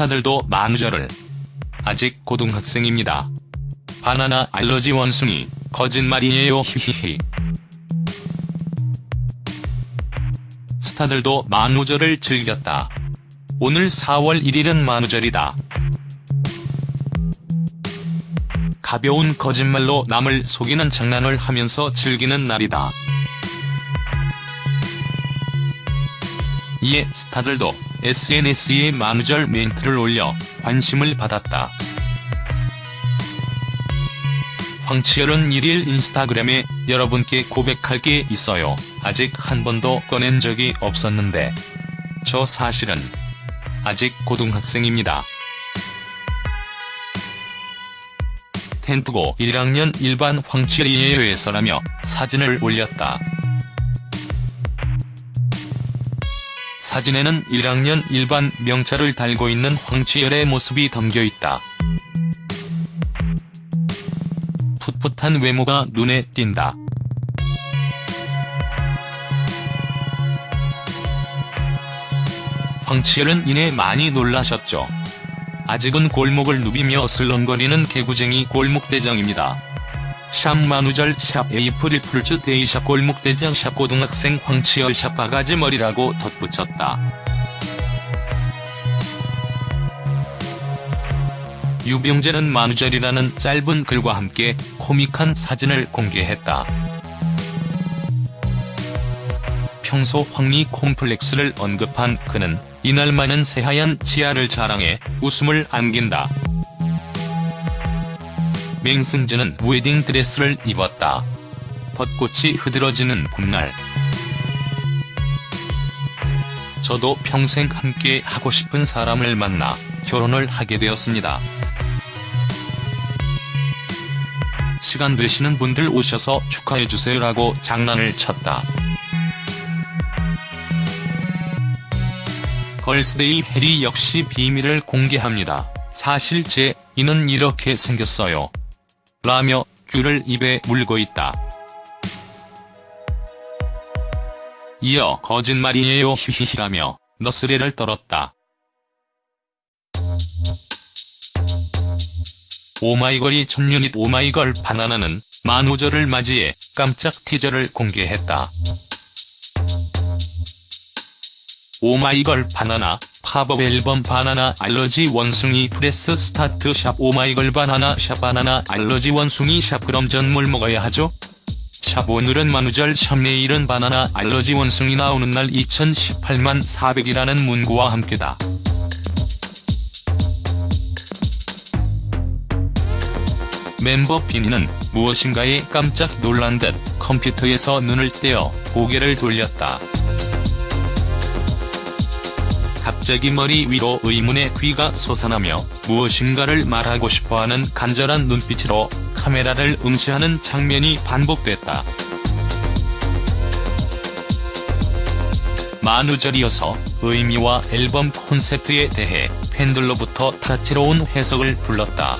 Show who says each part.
Speaker 1: 스타들도 만우절을. 아직 고등학생입니다. 바나나 알러지 원숭이, 거짓말이에요 히히히. 스타들도 만우절을 즐겼다. 오늘 4월 1일은 만우절이다. 가벼운 거짓말로 남을 속이는 장난을 하면서 즐기는 날이다. 이에 스타들도 SNS에 만우절 멘트를 올려 관심을 받았다. 황치열은 1일 인스타그램에 여러분께 고백할 게 있어요. 아직 한 번도 꺼낸 적이 없었는데. 저 사실은 아직 고등학생입니다. 텐트고 1학년 일반 황치열이에요에서라며 사진을 올렸다. 사진에는 1학년 일반 명찰을 달고 있는 황치열의 모습이 담겨있다. 풋풋한 외모가 눈에 띈다. 황치열은 이내 많이 놀라셨죠. 아직은 골목을 누비며 슬렁거리는 개구쟁이 골목대장입니다. 샵 만우절 샵 April Fools' Day 샵 골목대장 샵 고등학생 황치열 샵 바가지 머리라고 덧붙였다. 유병재는 만우절이라는 짧은 글과 함께 코믹한 사진을 공개했다. 평소 황리 콤플렉스를 언급한 그는 이날만은 새하얀 치아를 자랑해 웃음을 안긴다. 맹승진은 웨딩 드레스를 입었다. 벚꽃이 흐드러지는 봄날. 저도 평생 함께 하고 싶은 사람을 만나 결혼을 하게 되었습니다. 시간 되시는 분들 오셔서 축하해주세요라고 장난을 쳤다. 걸스데이 해리 역시 비밀을 공개합니다. 사실 제 이는 이렇게 생겼어요. 라며 귤을 입에 물고 있다. 이어 거짓말이에요 히히히라며 너스레를 떨었다. 오마이걸이 첫 유닛 오마이걸 바나나는 만우절을 맞이해 깜짝 티저를 공개했다. 오마이걸 바나나 팝업 앨범 바나나 알러지 원숭이 Press Start 샵 오마이걸 바나나 샵 바나나 알러지 원숭이 샵 그럼 전 뭘 먹어야 하죠? 샵 오늘은 만우절 샵 내일은 바나나 알러지 원숭이 나오는 날 2018만 400이라는 문구와 함께다. 멤버 비니는 무엇인가에 깜짝 놀란 듯 컴퓨터에서 눈을 떼어 고개를 돌렸다. 갑자기 머리 위로 의문의 귀가 솟아나며 무엇인가를 말하고 싶어하는 간절한 눈빛으로 카메라를 응시하는 장면이 반복됐다. 만우절이어서 의미와 앨범 콘셉트에 대해 팬들로부터 다채로운 해석을 불렀다.